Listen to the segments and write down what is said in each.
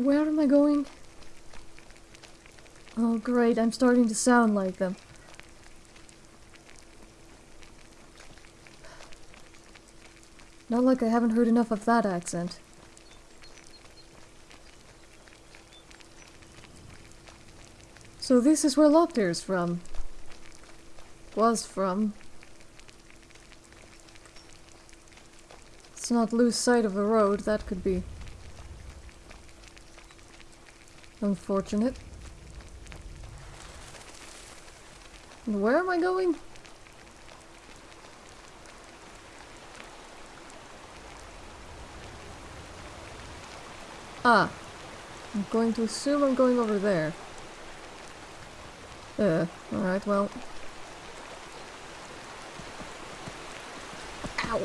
Where am I going? Oh great, I'm starting to sound like them. Not like I haven't heard enough of that accent. So this is where Lockdear's from. Was from. Let's not lose sight of the road, that could be unfortunate. Where am I going? Ah. I'm going to assume I'm going over there. Uh, alright, well. Ow.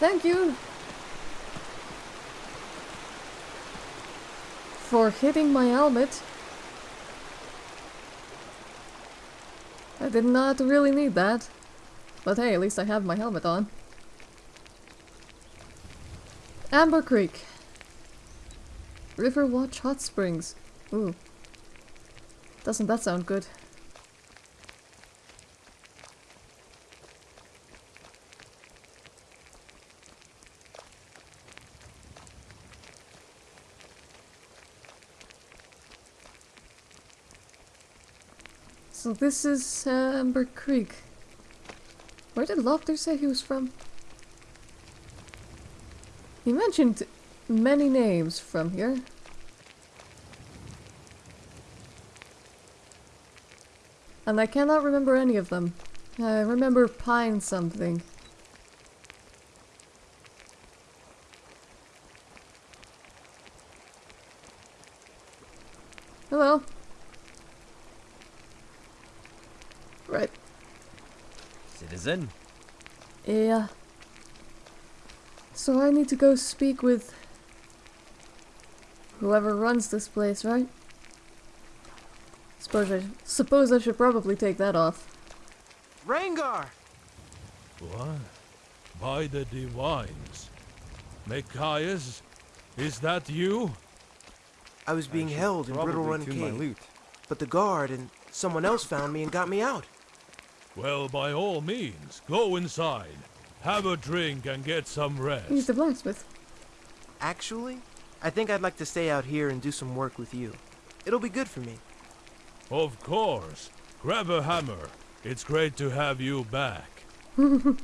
Thank you for hitting my helmet. I did not really need that. But hey, at least I have my helmet on. Amber Creek. River Watch Hot Springs. Ooh. Doesn't that sound good? This is uh, Amber Creek. Where did Lockdear say he was from? He mentioned many names from here. And I cannot remember any of them. I remember Pine something. Hello. Right. Citizen? Yeah. So I need to go speak with whoever runs this place, right? Suppose I suppose I should probably take that off. Rangar! What? By the divines. Micaias? Is that you? I was being should held in Brittle probably Run tune my Cave, but the guard and someone else found me and got me out. Well, by all means, go inside. Have a drink and get some rest. He's rest. the blacksmith. Actually, I think I'd like to stay out here and do some work with you. It'll be good for me. Of course. Grab a hammer. It's great to have you back. I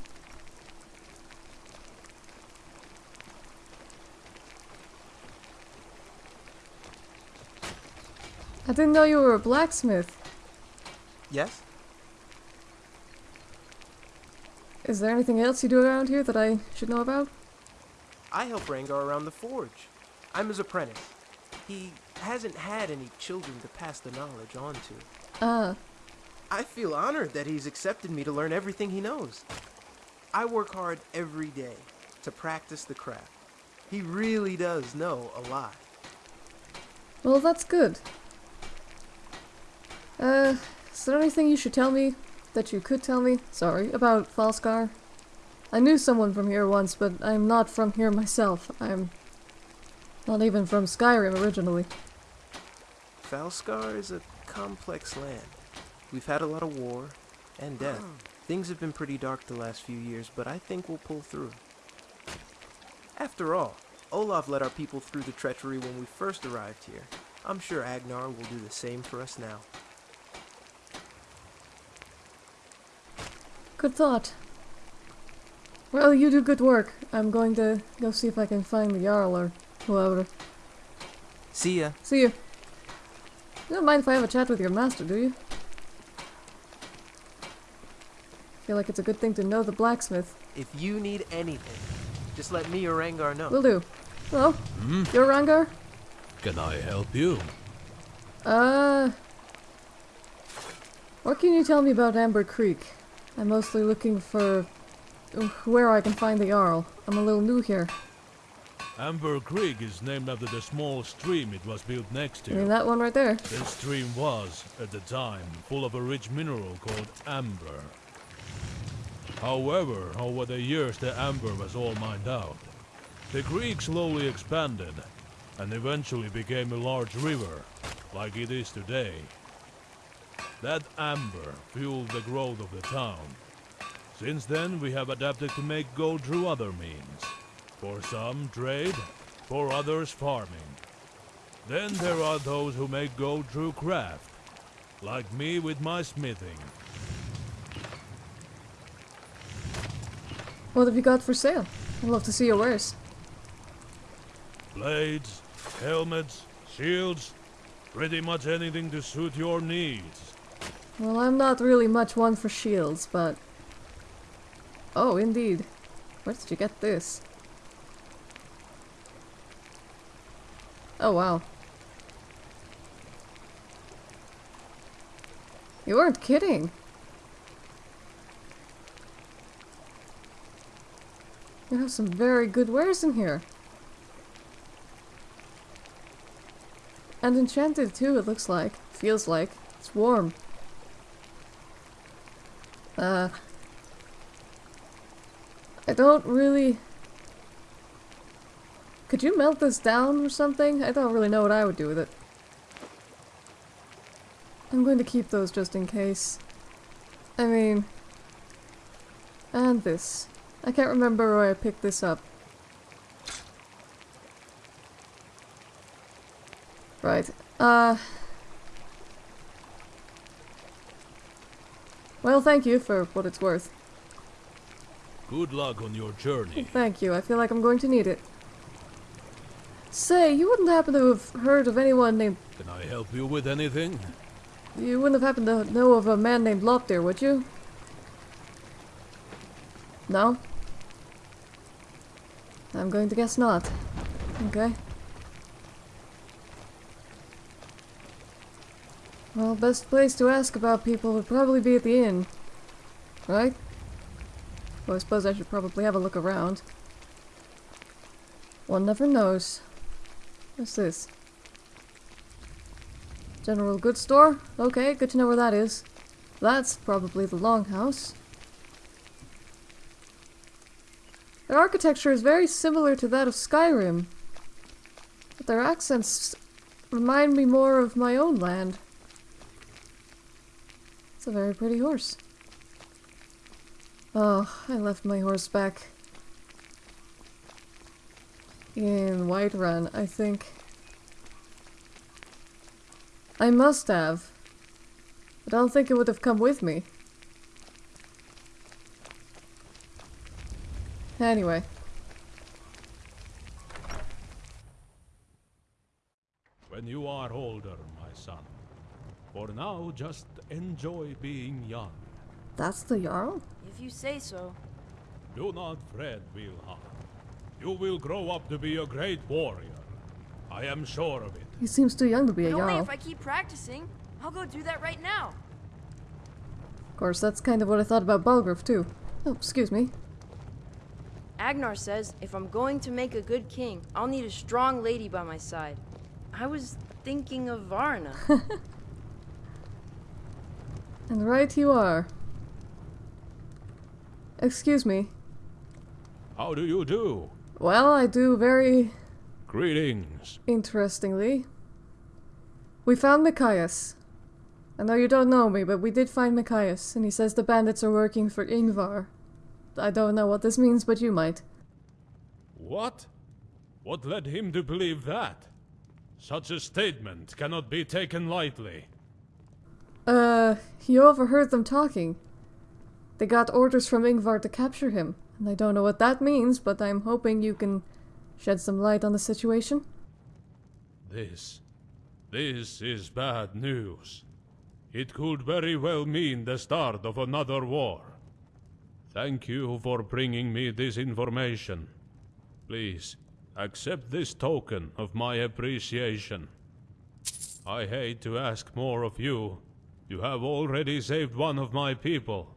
didn't know you were a blacksmith. Yes? Is there anything else you do around here that I should know about? I help Rangar around the forge. I'm his apprentice. He hasn't had any children to pass the knowledge on to. Ah, I feel honored that he's accepted me to learn everything he knows. I work hard every day to practice the craft. He really does know a lot. well that's good. Uh, is there anything you should tell me that you could tell me? Sorry, about Falskaar? I knew someone from here once, but I'm not from here myself. I'm not even from Skyrim originally. Falskaar is a complex land. We've had a lot of war and death. Oh. Things have been pretty dark the last few years, but I think we'll pull through. After all, Olaf led our people through the treachery when we first arrived here. I'm sure Agnar will do the same for us now. Good thought. Well, you do good work. I'm going to go see if I can find the Jarl or whoever. See ya. See ya. You don't mind if I have a chat with your master, do you? Feel like it's a good thing to know the blacksmith. If you need anything, just let me or Rangar know. Will do. Hello? Hmm? You're Rangar? Can I help you? Uh... What can you tell me about Amber Creek? I'm mostly looking for where I can find the Jarl. I'm a little new here. Amber Creek is named after the small stream it was built next I mean, to. that one right there. This stream was, at the time, full of a rich mineral called amber. However, over the years the amber was all mined out. The creek slowly expanded, and eventually became a large river, like it is today. That amber fueled the growth of the town. Since then, we have adapted to make gold through other means. For some, trade, for others, farming. Then there are those who make gold through craft, like me with my smithing. What have you got for sale? I'd love to see your wares. Blades, helmets, shields, pretty much anything to suit your needs. Well, I'm not really much one for shields, but... Oh, indeed. Where did you get this? Oh, wow. You weren't kidding. You have some very good wares in here. And enchanted too, it looks like. Feels like. It's warm. Uh, I don't really... Could you melt this down or something? I don't really know what I would do with it. I'm going to keep those just in case. I mean... And this. I can't remember where I picked this up. Right. Uh... Well, thank you for what it's worth. Good luck on your journey. Thank you. I feel like I'm going to need it. Say, you wouldn't happen to have heard of anyone named... Can I help you with anything? You wouldn't have happened to know of a man named Lopter, would you? No? I'm going to guess not. Okay. Well, best place to ask about people would probably be at the inn. Right? Well, I suppose I should probably have a look around. One never knows. What's this? General goods store? Okay, good to know where that is. That's probably the longhouse. Their architecture is very similar to that of Skyrim. But their accents remind me more of my own land. A very pretty horse. Oh, I left my horse back in Whiterun, I think. I must have. I don't think it would have come with me. Anyway. When you are older, my son. For now, just enjoy being young. That's the Jarl? If you say so. Do not fret, Wilhelm. You will grow up to be a great warrior. I am sure of it. He seems too young to be a But only Jarl. if I keep practicing. I'll go do that right now. Of course, that's kind of what I thought about Balgruuf too. Oh, excuse me. Agnar says if I'm going to make a good king, I'll need a strong lady by my side. I was thinking of Varna. And right you are. Excuse me. How do you do? Well, I do very Greetings. interestingly. We found Micaias. I know you don't know me, but we did find Micaias, and he says the bandits are working for Ingvar. I don't know what this means, but you might. What? What led him to believe that? Such a statement cannot be taken lightly. Uh, he overheard them talking. They got orders from Ingvar to capture him, and I don't know what that means, but I'm hoping you can shed some light on the situation. This. This is bad news. It could very well mean the start of another war. Thank you for bringing me this information. Please, accept this token of my appreciation. I hate to ask more of you. You have already saved one of my people.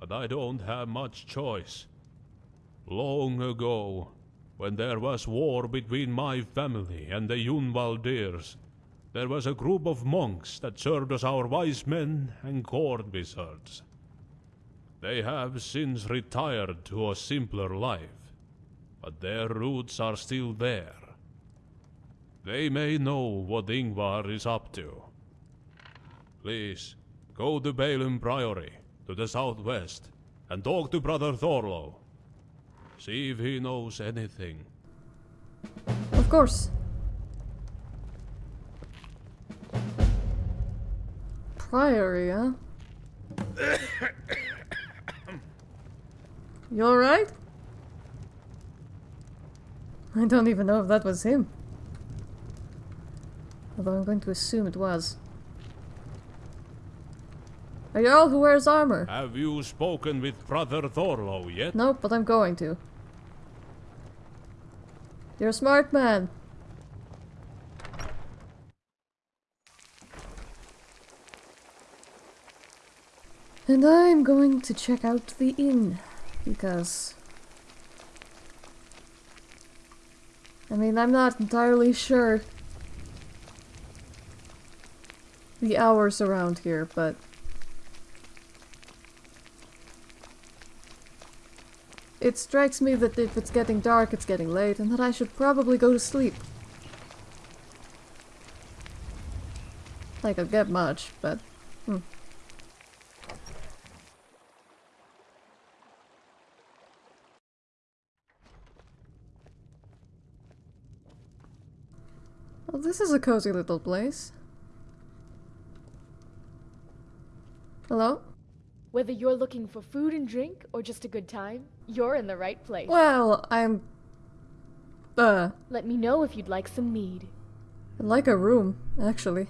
But I don't have much choice. Long ago, when there was war between my family and the Yunvaldirs, there was a group of monks that served as our wise men and court wizards. They have since retired to a simpler life, but their roots are still there. They may know what Ingvar is up to. Please, go to Balin Priory, to the southwest, and talk to Brother Thorlo. See if he knows anything. Of course. Priory, huh? you alright? I don't even know if that was him. Although I'm going to assume it was. A Jarl who wears armor. Have you spoken with Brother Thorlo yet? Nope, but I'm going to. You're a smart man. And I'm going to check out the inn, because... I mean, I'm not entirely sure the hours around here, but... It strikes me that if it's getting dark, it's getting late, and that I should probably go to sleep. Like I'll get much, but... Hmm. Well, this is a cozy little place. Hello? Whether you're looking for food and drink or just a good time, you're in the right place. Well, I'm... Uh, Let me know if you'd like some mead. I'd like a room, actually.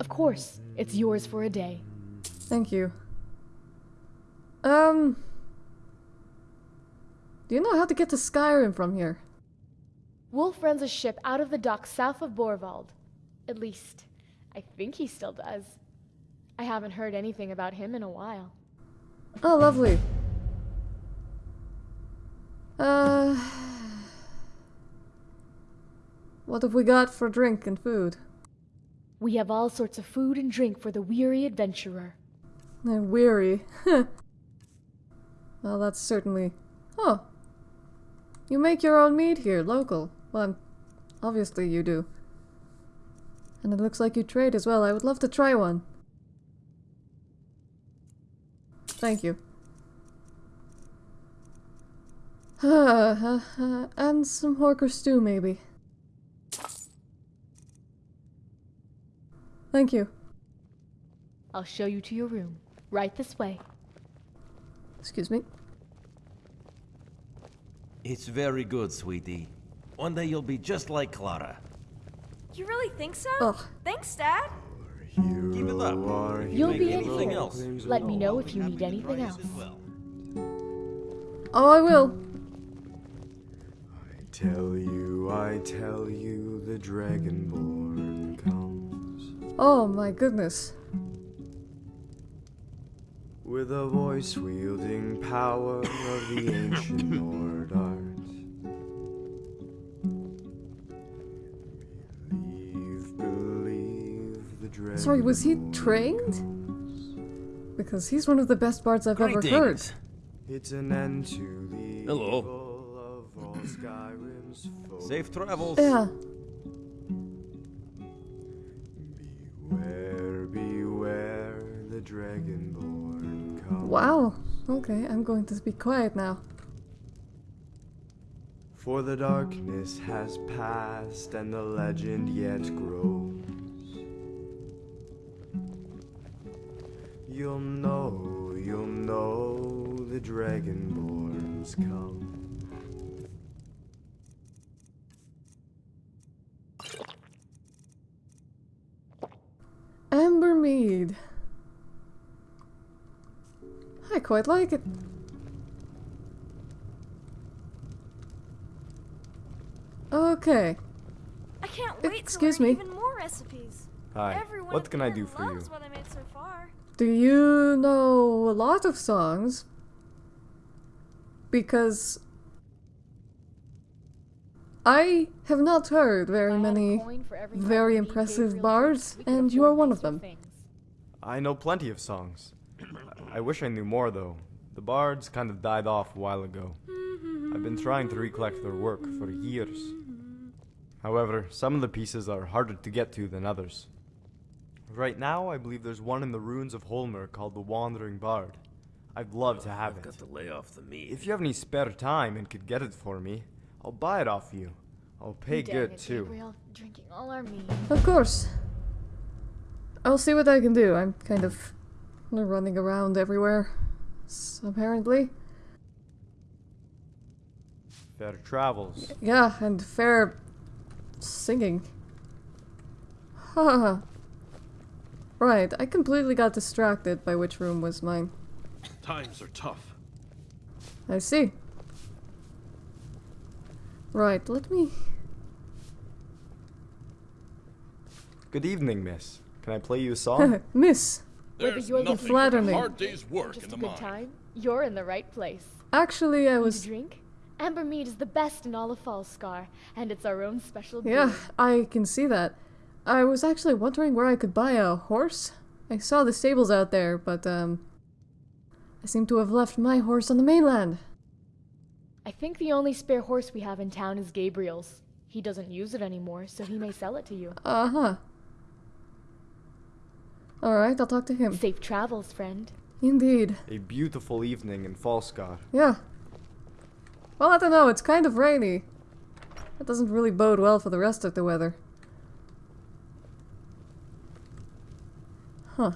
Of course, it's yours for a day. Thank you. Um... Do you know how to get to Skyrim from here? Wolf runs a ship out of the docks south of Borvald. At least, I think he still does. I haven't heard anything about him in a while. Oh, lovely. Uh... What have we got for drink and food? We have all sorts of food and drink for the weary adventurer. I'm weary. well, that's certainly... Oh. You make your own meat here, local. Well, obviously you do. And it looks like you trade as well. I would love to try one. Thank you. and some horker stew, maybe. Thank you. I'll show you to your room. Right this way. Excuse me. It's very good, sweetie. One day you'll be just like Clara. You really think so? Ugh. Thanks, Dad. Keep it up. You'll be in anything here. else. Let me know if you need anything else. Oh, I will. I tell you, I tell you, the Dragonborn comes Oh my goodness. with a voice wielding power of the ancient Nord Sorry, was he trained? Because he's one of the best bards I've ever heard. It's an end to the Hello. of all Skyrim's foes. Safe travels. Yeah. Beware, beware, the Dragonborn comes. Wow. Okay, I'm going to be quiet now. For the darkness has passed and the legend yet grows. Dragonborns come. Amber mead. I quite like it. Okay. I can't wait Excuse to learn me. even more recipes. Hi, Everyone what can I do for you? loves what I made so far. Do you know a lot of songs? Because I have not heard very If I had a many coin for every very time Mead gave impressive bards, tricks, we could and you are one of them. I know plenty of songs. I wish I knew more though. The bards kind of died off a while ago. I've been trying to recollect their work for years. However, some of the pieces are harder to get to than others. Right now, I believe there's one in the ruins of Holmer called the Wandering Bard. I'd love to have I've it. got to lay off the meat. If you have any spare time and could get it for me, I'll buy it off you. I'll pay Dang good it, too. Gabriel, drinking all our mead. Of course. I'll see what I can do. I'm kind of running around everywhere. apparently. Fair travels. Yeah, and fair singing. Haha. right, I completely got distracted by which room was mine. Times are tough. I see. Right, let me. Good evening, miss. Can I play you a song? Miss, Whether you're You flatter me. day's work just a good time, you're in the right place. actually, I Need a was. drink? Amber mead is the best in all of Falskaar, and it's our own special brew. Yeah, I can see that. I was actually wondering where I could buy a horse. I saw the stables out there, but, um. I seem to have left my horse on the mainland. I think the only spare horse we have in town is Gabriel's. He doesn't use it anymore, so he may sell it to you. Uh huh. Alright, I'll talk to him. Safe travels, friend. Indeed. a beautiful evening in Falskaar. Yeah. Well, I don't know, it's kind of rainy. That doesn't really bode well for the rest of the weather. Huh.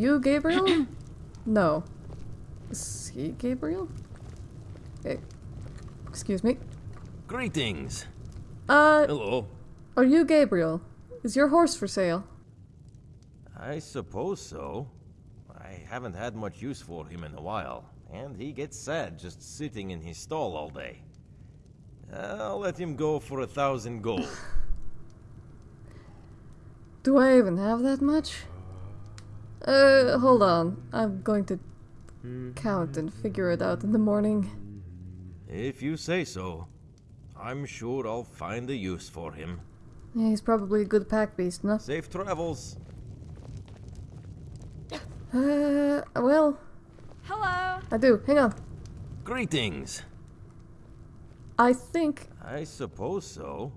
You, Gabriel? no. Is he Gabriel? Eh, excuse me. Greetings. Uh, Hello. are you Gabriel? Is your horse for sale? I suppose so. I haven't had much use for him in a while, and he gets sad just sitting in his stall all day. I'll let him go for a thousand gold. Do I even have that much? Uh, hold on. I'm going to count and figure it out in the morning. if you say so. I'm sure I'll find a use for him. Yeah, he's probably a good pack beast, no? Safe travels. Uh, well, Hello. I do. Hang on. Greetings. I think. I suppose so.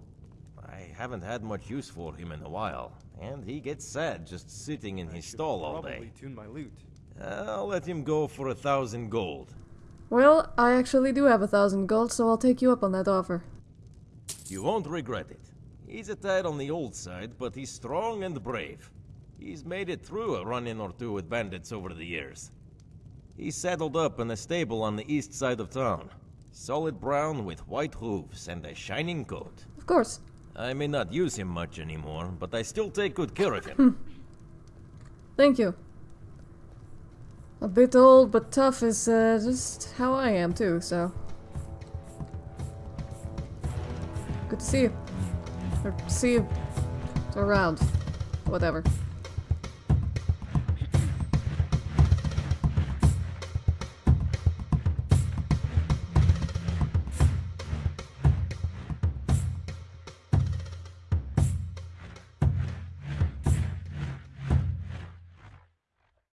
I haven't had much use for him in a while, and he gets sad just sitting in his stall all Probably day. tune my lute. I'll let him go for a thousand gold. Well, I actually do have a thousand gold, so I'll take you up on that offer. You won't regret it. He's a tad on the old side, but he's strong and brave. He's made it through a run-in or two with bandits over the years. He's saddled up in a stable on the east side of town. Solid brown with white hooves and a shining coat. Of course. I may not use him much anymore, but I still take good care of him. Thank you. A bit old but tough is uh, just how I am too, so. Good to see you. Or see you around. Whatever.